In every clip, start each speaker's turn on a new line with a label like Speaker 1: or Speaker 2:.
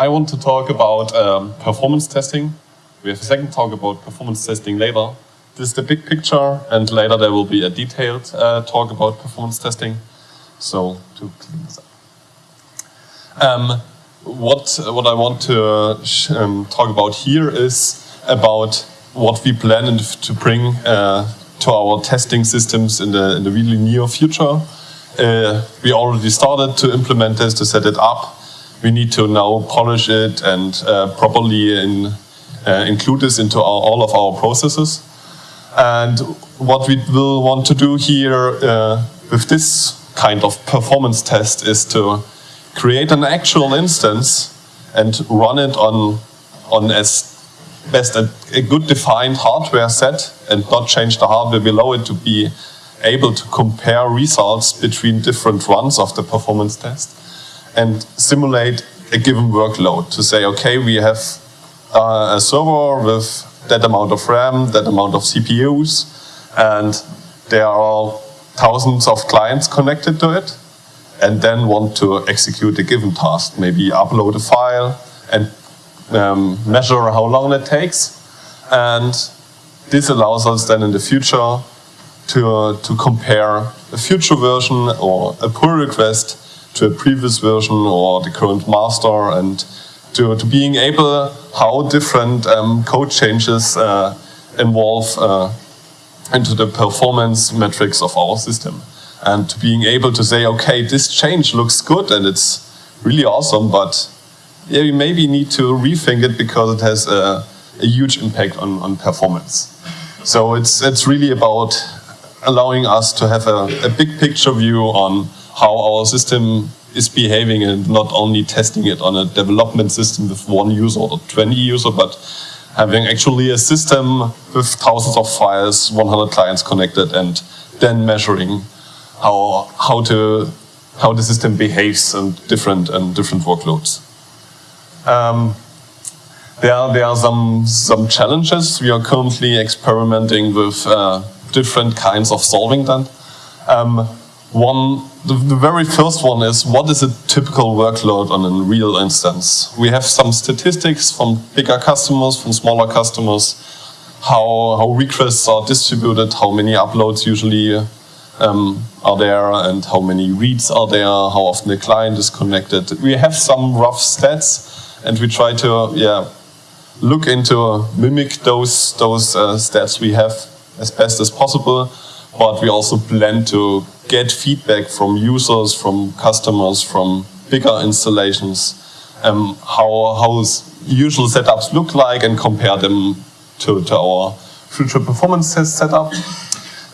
Speaker 1: I want to talk about um, performance testing. We have a second talk about performance testing later. This is the big picture, and later there will be a detailed uh, talk about performance testing. So, to clean this up. Um, what, what I want to um, talk about here is about what we plan to bring uh, to our testing systems in the, in the really near future. Uh, we already started to implement this, to set it up. We need to now polish it and uh, properly in, uh, include this into our, all of our processes. And what we will want to do here uh, with this kind of performance test is to create an actual instance and run it on, on as best a, a good defined hardware set and not change the hardware below it to be able to compare results between different runs of the performance test and simulate a given workload to say, okay, we have uh, a server with that amount of RAM, that amount of CPUs, and there are thousands of clients connected to it, and then want to execute a given task, maybe upload a file and um, measure how long it takes. And this allows us then in the future to, uh, to compare a future version or a pull request to a previous version or the current master and to, to being able how different um, code changes uh, involve uh, into the performance metrics of our system. And to being able to say, okay, this change looks good and it's really awesome, but yeah, we maybe need to rethink it because it has a, a huge impact on, on performance. So it's, it's really about allowing us to have a, a big picture view on how our system is behaving and not only testing it on a development system with one user or 20 user, but having actually a system with thousands of files, 100 clients connected, and then measuring how, how, to, how the system behaves in different, and different workloads. Um, there, there are some, some challenges. We are currently experimenting with uh, different kinds of solving that. Um, one, the, the, very first one is what is a typical workload on a real instance? We have some statistics from bigger customers, from smaller customers, how, how requests are distributed, how many uploads usually um, are there, and how many reads are there, how often the client is connected. We have some rough stats, and we try to yeah, look into mimic those, those uh, stats we have as best as possible, but we also plan to get feedback from users, from customers, from bigger installations, um, how, how usual setups look like and compare them to, to our future performance test setup.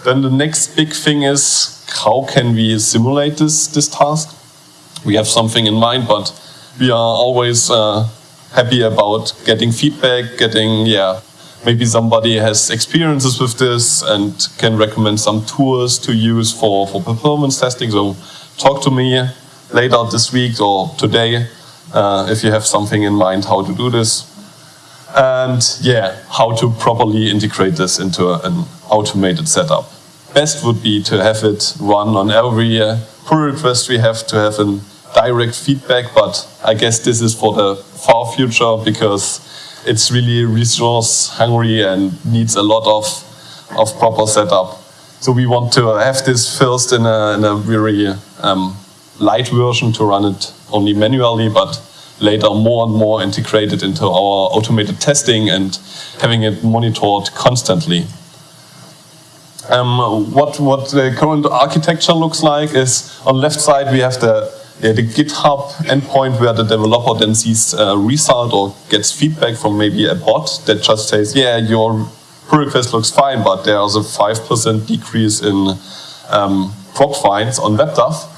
Speaker 1: Then the next big thing is how can we simulate this, this task? We have something in mind, but we are always uh, happy about getting feedback, getting, yeah, maybe somebody has experiences with this and can recommend some tools to use for, for performance testing. So talk to me later this week or today uh, if you have something in mind how to do this. And yeah, how to properly integrate this into an automated setup. Best would be to have it run on every uh, pull request we have to have a direct feedback, but I guess this is for the far future because it's really resource hungry and needs a lot of, of proper setup. So we want to have this first in a, in a very um, light version to run it only manually, but later more and more integrated into our automated testing and having it monitored constantly. Um, what, what the current architecture looks like is on left side we have the the GitHub endpoint where the developer then sees a result or gets feedback from maybe a bot that just says, yeah, your pull request looks fine, but there's a 5% decrease in um, PROPFINDs on WebDAV.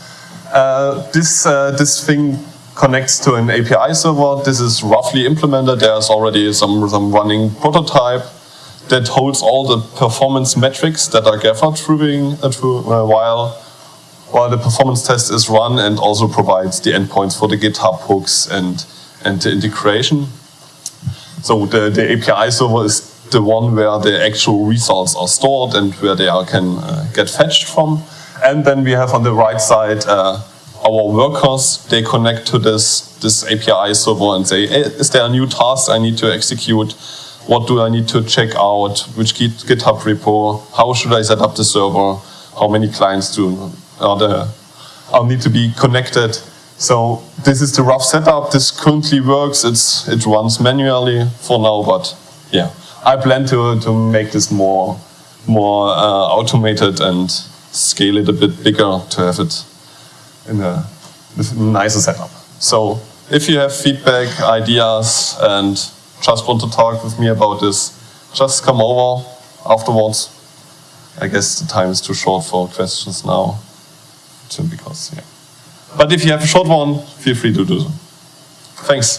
Speaker 1: Uh, this, uh, this thing connects to an API server. This is roughly implemented. There's already some, some running prototype that holds all the performance metrics that are gathered through, uh, through uh, while while the performance test is run and also provides the endpoints for the GitHub hooks and, and the integration. So the, the API server is the one where the actual results are stored and where they are, can uh, get fetched from. And then we have on the right side uh, our workers, they connect to this, this API server and say, hey, is there a new task I need to execute? What do I need to check out? Which GitHub repo? How should I set up the server? How many clients do are there, are need to be connected? So this is the rough setup. This currently works. It's it runs manually for now, but yeah, I plan to to make this more more uh, automated and scale it a bit bigger to have it in a, nicer setup. So if you have feedback, ideas, and just want to talk with me about this, just come over afterwards. I guess the time is too short for questions now, because yeah. But if you have a short one, feel free to do so. Thanks.